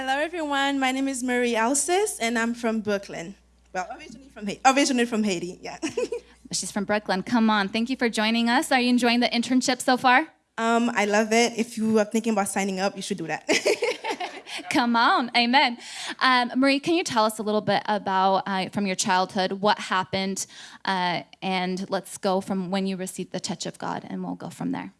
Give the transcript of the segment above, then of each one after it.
Hello, everyone. My name is Marie Alcis, and I'm from Brooklyn. Well, originally from Haiti. Originally from Haiti, yeah. She's from Brooklyn. Come on. Thank you for joining us. Are you enjoying the internship so far? um, I love it. If you are thinking about signing up, you should do that. Come on. Amen. Um, Marie, can you tell us a little bit about uh, from your childhood what happened? Uh, and let's go from when you received the touch of God, and we'll go from there.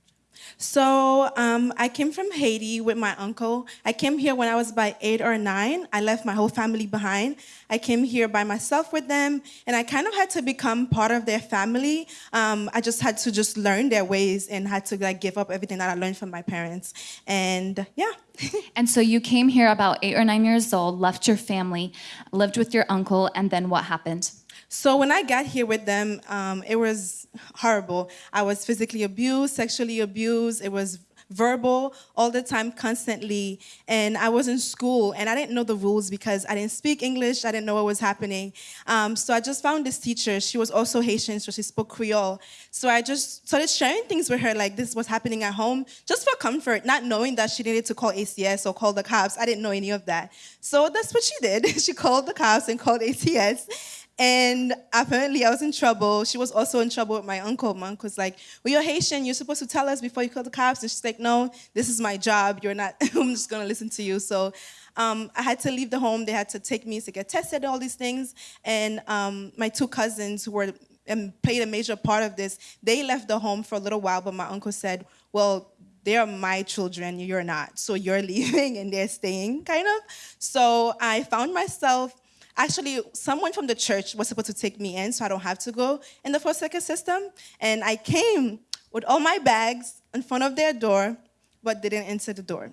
So um, I came from Haiti with my uncle. I came here when I was about eight or nine. I left my whole family behind. I came here by myself with them, and I kind of had to become part of their family. Um, I just had to just learn their ways and had to like give up everything that I learned from my parents. And yeah. And so you came here about eight or nine years old, left your family, lived with your uncle, and then what happened? So when I got here with them, um, it was horrible. I was physically abused, sexually abused. It was verbal all the time, constantly. And I was in school and I didn't know the rules because I didn't speak English. I didn't know what was happening. Um, so I just found this teacher. She was also Haitian, so she spoke Creole. So I just started sharing things with her, like this was happening at home, just for comfort, not knowing that she needed to call ACS or call the cops. I didn't know any of that. So that's what she did. she called the cops and called ACS. And apparently I was in trouble. She was also in trouble with my uncle. My uncle's like, well, you're Haitian. You're supposed to tell us before you call the cops. And she's like, no, this is my job. You're not, I'm just going to listen to you. So um, I had to leave the home. They had to take me to get tested, all these things. And um, my two cousins who were and played a major part of this, they left the home for a little while, but my uncle said, well, they are my children, you're not. So you're leaving and they're staying, kind of. So I found myself Actually, someone from the church was supposed to take me in so I don't have to go in the foster care system. And I came with all my bags in front of their door, but didn't enter the door.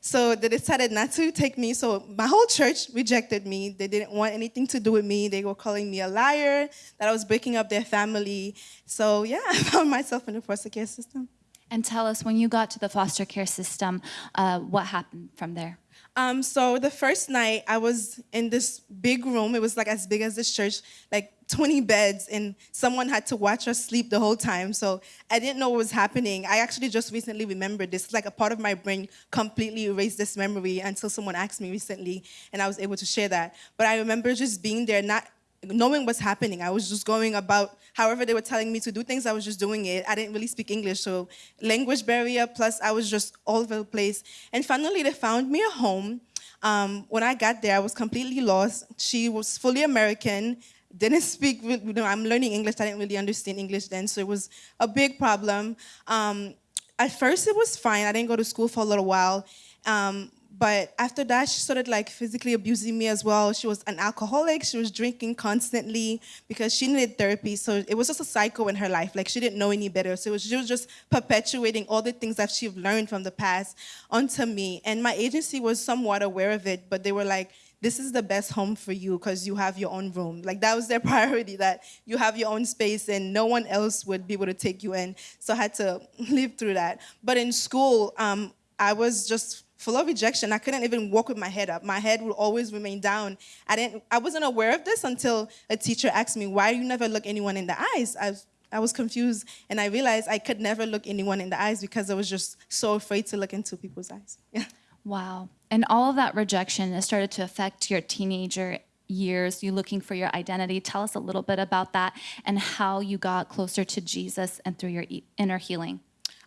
So they decided not to take me. So my whole church rejected me. They didn't want anything to do with me. They were calling me a liar, that I was breaking up their family. So yeah, I found myself in the foster care system. And tell us, when you got to the foster care system, uh, what happened from there? Um, so the first night I was in this big room. It was like as big as this church, like 20 beds, and someone had to watch us sleep the whole time. So I didn't know what was happening. I actually just recently remembered this. Like a part of my brain completely erased this memory until someone asked me recently, and I was able to share that. But I remember just being there, not knowing what's happening. I was just going about however they were telling me to do things, I was just doing it. I didn't really speak English, so language barrier, plus I was just all over the place. And finally, they found me a home. Um, when I got there, I was completely lost. She was fully American, didn't speak, you know, I'm learning English, I didn't really understand English then, so it was a big problem. Um, at first, it was fine. I didn't go to school for a little while. Um, but after that, she started like physically abusing me as well. She was an alcoholic. She was drinking constantly because she needed therapy. So it was just a cycle in her life. Like she didn't know any better. So was, she was just perpetuating all the things that she learned from the past onto me. And my agency was somewhat aware of it, but they were like, this is the best home for you because you have your own room. Like that was their priority, that you have your own space and no one else would be able to take you in. So I had to live through that. But in school, um, I was just full of rejection. I couldn't even walk with my head up. My head would always remain down. I didn't. I wasn't aware of this until a teacher asked me, "Why do you never look anyone in the eyes?" I was, I was confused, and I realized I could never look anyone in the eyes because I was just so afraid to look into people's eyes. Wow. And all of that rejection has started to affect your teenager years, you looking for your identity. Tell us a little bit about that and how you got closer to Jesus and through your inner healing.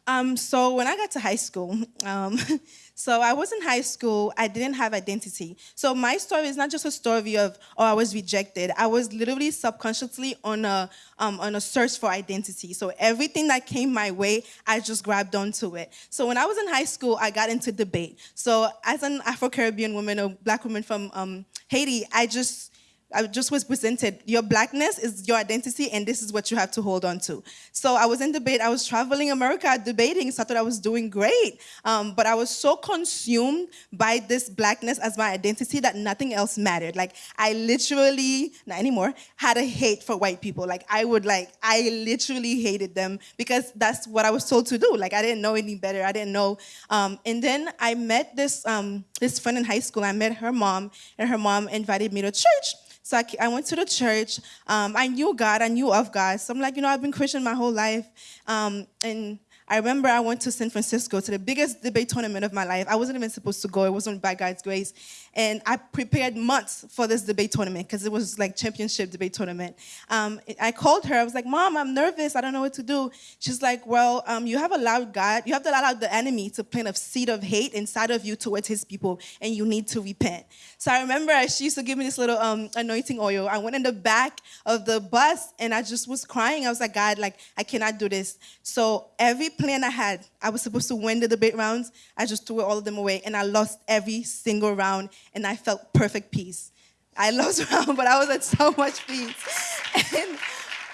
Um, so when I got to high school, um, so I was in high school, I didn't have identity. So my story is not just a story of, oh, I was rejected. I was literally subconsciously on a, um, on a search for identity. So everything that came my way, I just grabbed onto it. So when I was in high school, I got into debate. So as an Afro-Caribbean woman, a black woman from um, Haiti, I just, I just was presented, your blackness is your identity and this is what you have to hold on to. So I was in debate, I was traveling America debating, so I thought I was doing great. Um, but I was so consumed by this blackness as my identity that nothing else mattered. Like I literally, not anymore, had a hate for white people. Like I would like, I literally hated them because that's what I was told to do. Like I didn't know any better, I didn't know. Um, and then I met this, um, this friend in high school, I met her mom and her mom invited me to church. So I, I went to the church. Um, I knew God. I knew of God. So I'm like, you know, I've been Christian my whole life. Um, and I remember I went to San Francisco to the biggest debate tournament of my life. I wasn't even supposed to go. It wasn't by God's grace. And I prepared months for this debate tournament because it was like championship debate tournament. Um, I called her. I was like, Mom, I'm nervous. I don't know what to do. She's like, Well, um, you have allowed God, you have to allow the enemy to plant a seed of hate inside of you towards his people, and you need to repent. So I remember she used to give me this little um, anointing oil. I went in the back of the bus and I just was crying. I was like, God, like, I cannot do this. So every plan I had, I was supposed to win the debate rounds. I just threw all of them away and I lost every single round and I felt perfect peace. I lost round, but I was at so much peace. And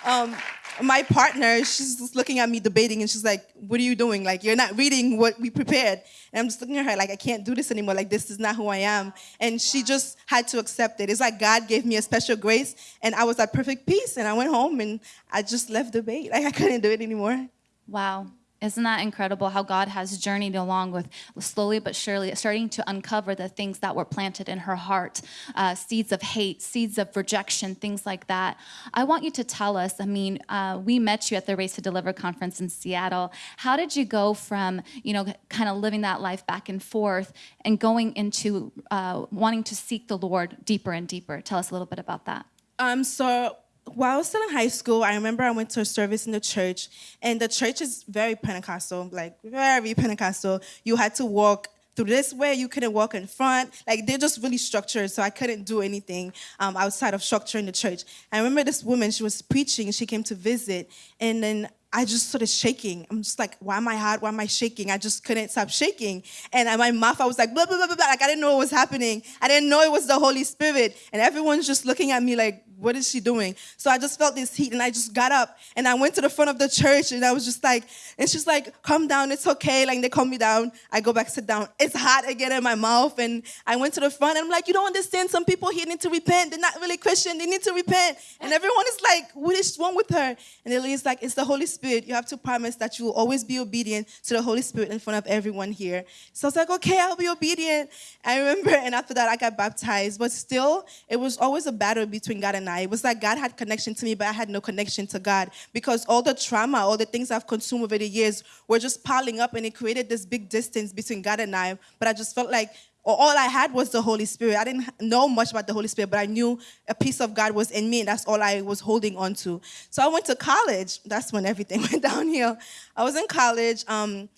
um, my partner, she's just looking at me debating and she's like, What are you doing? Like, you're not reading what we prepared. And I'm just looking at her like, I can't do this anymore. Like, this is not who I am. And she just had to accept it. It's like God gave me a special grace and I was at perfect peace. And I went home and I just left debate. Like, I couldn't do it anymore. Wow. Isn't that incredible how God has journeyed along with slowly but surely starting to uncover the things that were planted in her heart uh, seeds of hate, seeds of rejection, things like that. I want you to tell us I mean, uh, we met you at the Race to Deliver conference in Seattle. How did you go from, you know, kind of living that life back and forth and going into uh, wanting to seek the Lord deeper and deeper? Tell us a little bit about that. Um, so while I was still in high school, I remember I went to a service in the church, and the church is very Pentecostal, like very Pentecostal. You had to walk through this way, you couldn't walk in front. Like they're just really structured, so I couldn't do anything um, outside of structure in the church. I remember this woman, she was preaching, she came to visit, and then I just started shaking. I'm just like, why am I hot? Why am I shaking? I just couldn't stop shaking. And in my mouth, I was like, blah, blah, blah, blah. Like, I didn't know what was happening. I didn't know it was the Holy Spirit. And everyone's just looking at me like, what is she doing? So I just felt this heat and I just got up and I went to the front of the church and I was just like, and she's like, calm down, it's okay. Like they calm me down. I go back, sit down. It's hot again in my mouth. And I went to the front and I'm like, you don't understand. Some people here need to repent. They're not really Christian. They need to repent. And everyone is like, what is wrong with her? And the lady's like, it's the Holy Spirit. You have to promise that you will always be obedient to the Holy Spirit in front of everyone here. So I was like, okay, I'll be obedient. I remember, and after that, I got baptized. But still, it was always a battle between God and It was like God had connection to me, but I had no connection to God because all the trauma, all the things I've consumed over the years were just piling up and it created this big distance between God and I. But I just felt like all I had was the Holy Spirit. I didn't know much about the Holy Spirit, but I knew a piece of God was in me, and that's all I was holding on to. So I went to college. That's when everything went downhill. I was in college, um,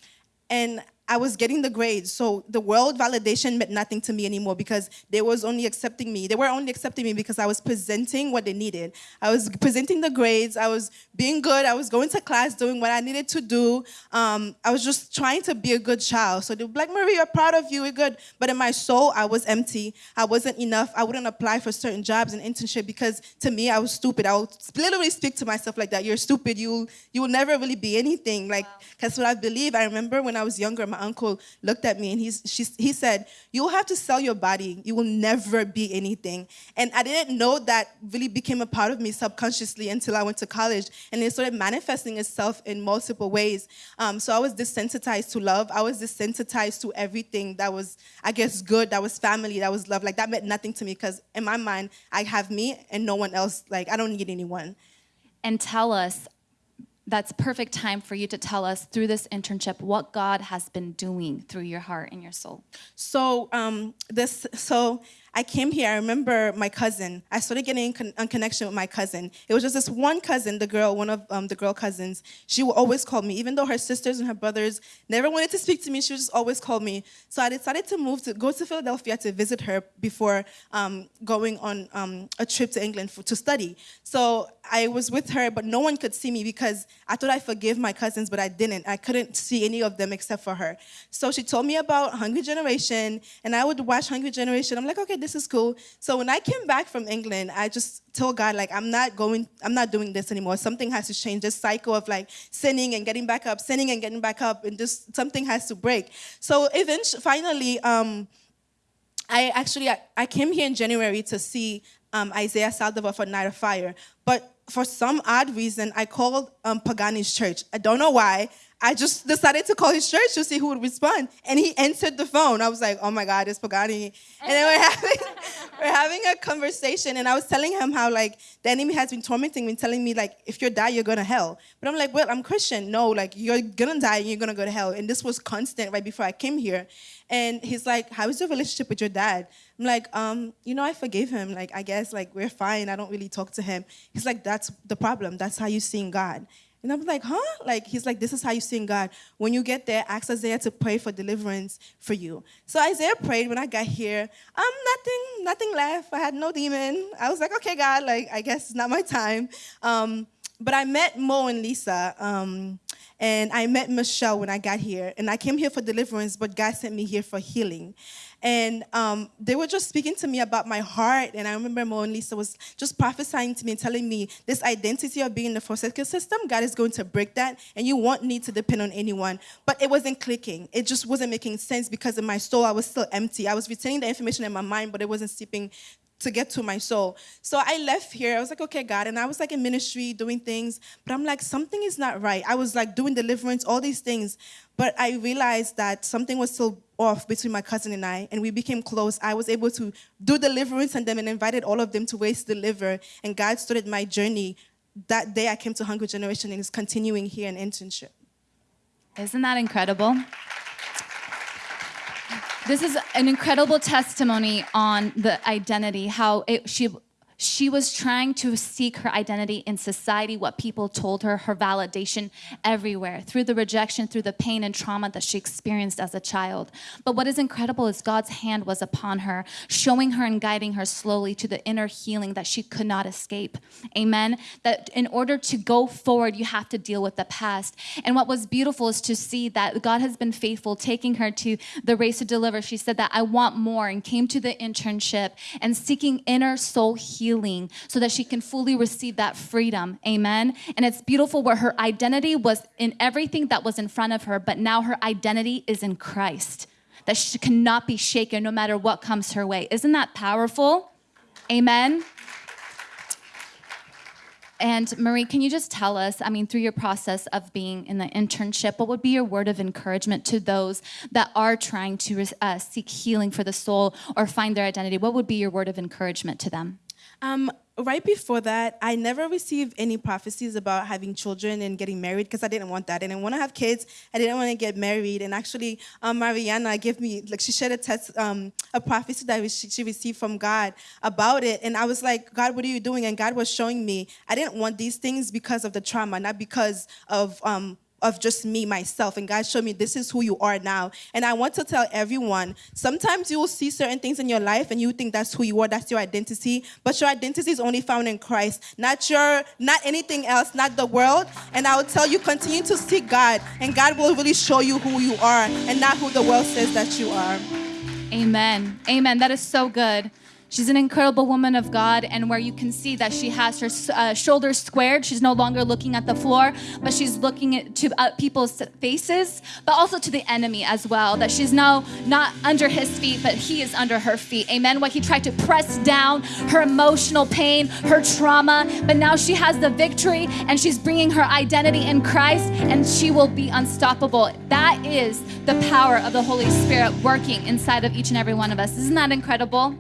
and I was getting the grades. So the world validation meant nothing to me anymore because they was only accepting me. They were only accepting me because I was presenting what they needed. I was presenting the grades. I was being good. I was going to class, doing what I needed to do. Um, I was just trying to be a good child. So they were like, Marie, we're proud of you. We're good. But in my soul, I was empty. I wasn't enough. I wouldn't apply for certain jobs and internship because to me, I was stupid. I would literally speak to myself like that. You're stupid. You you will never really be anything. Like that's what I believe. I remember when I was younger, my uncle looked at me and he's, she, he said, You will have to sell your body. You will never be anything. And I didn't know that really became a part of me subconsciously until I went to college. And it started manifesting itself in multiple ways. Um, so I was desensitized to love. I was desensitized to everything that was, I guess, good, that was family, that was love. Like that meant nothing to me because in my mind, I have me and no one else. Like I don't need anyone. And tell us that's perfect time for you to tell us through this internship what God has been doing through your heart and your soul. So um, this so I came here. I remember my cousin. I started getting in, con- connection with my cousin. It was just this one cousin, the girl, one of um, the girl cousins. She would always call me, even though her sisters and her brothers never wanted to speak to me. She would just always call me. So I decided to move to go to Philadelphia to visit her before um, going on um, a trip to England for, to study. So I was with her, but no one could see me because I thought I forgave my cousins, but I didn't. I couldn't see any of them except for her. So she told me about Hungry Generation, and I would watch Hungry Generation. I'm like, okay, this is cool. So when I came back from England, I just told God, like, I'm not going, I'm not doing this anymore. Something has to change. This cycle of like sinning and getting back up, sinning and getting back up, and just something has to break. So eventually, finally, um, I actually I, I came here in January to see um, Isaiah Saldivar for Night of Fire, but for some odd reason, I called um, Pagani's church. I don't know why. I just decided to call his church to see who would respond. And he answered the phone. I was like, oh my God, it's Pagani. And then what happened, we're having a conversation, and I was telling him how like the enemy has been tormenting me, telling me like if you die, you're going to hell. But I'm like, well, I'm Christian. No, like you're gonna die and you're gonna go to hell. And this was constant right before I came here. And he's like, how is your relationship with your dad? I'm like, um, you know, I forgave him. Like, I guess like we're fine. I don't really talk to him. He's like, that's the problem. That's how you're seeing God. And I'm like, huh? Like, he's like, this is how you sing God. When you get there, ask Isaiah to pray for deliverance for you. So Isaiah prayed when I got here. Um, nothing, nothing left. I had no demon. I was like, okay, God, like, I guess it's not my time. Um, but I met Mo and Lisa. Um, and I met Michelle when I got here. And I came here for deliverance, but God sent me here for healing. And um, they were just speaking to me about my heart. And I remember Mo and Lisa was just prophesying to me and telling me this identity of being in the foster system, God is going to break that. And you won't need to depend on anyone. But it wasn't clicking. It just wasn't making sense because in my soul, I was still empty. I was retaining the information in my mind, but it wasn't seeping to get to my soul. So I left here. I was like, okay, God. And I was like in ministry doing things, but I'm like, something is not right. I was like doing deliverance, all these things. But I realized that something was still off between my cousin and I, and we became close. I was able to do deliverance on them and invited all of them to Ways to Deliver. And God started my journey that day I came to Hungry Generation and is continuing here in internship. Isn't that incredible? This is an incredible testimony on the identity, how it, she she was trying to seek her identity in society, what people told her, her validation everywhere, through the rejection, through the pain and trauma that she experienced as a child. But what is incredible is God's hand was upon her, showing her and guiding her slowly to the inner healing that she could not escape. Amen. That in order to go forward, you have to deal with the past. And what was beautiful is to see that God has been faithful, taking her to the race to deliver. She said that I want more and came to the internship and seeking inner soul healing healing so that she can fully receive that freedom. Amen. And it's beautiful where her identity was in everything that was in front of her, but now her identity is in Christ, that she cannot be shaken no matter what comes her way. Isn't that powerful? Amen. And Marie, can you just tell us, I mean, through your process of being in the internship, what would be your word of encouragement to those that are trying to uh, seek healing for the soul or find their identity? What would be your word of encouragement to them? Um, right before that, I never received any prophecies about having children and getting married because I didn't want that. I didn't want to have kids. I didn't want to get married. And actually, um, Mariana gave me, like, she shared a test, um, a prophecy that she, received from God about it. And I was like, God, what are you doing? And God was showing me I didn't want these things because of the trauma, not because of um, of just me, myself. And God showed me this is who you are now. And I want to tell everyone sometimes you will see certain things in your life and you think that's who you are, that's your identity. But your identity is only found in Christ, not your, not anything else, not the world. And I will tell you, continue to seek God, and God will really show you who you are and not who the world says that you are. Amen. Amen. That is so good. She's an incredible woman of God, and where you can see that she has her uh, shoulders squared. She's no longer looking at the floor, but she's looking at, to uh, people's faces, but also to the enemy as well. That she's now not under his feet, but he is under her feet. Amen. What he tried to press down her emotional pain, her trauma, but now she has the victory, and she's bringing her identity in Christ, and she will be unstoppable. That is the power of the Holy Spirit working inside of each and every one of us. Isn't that incredible?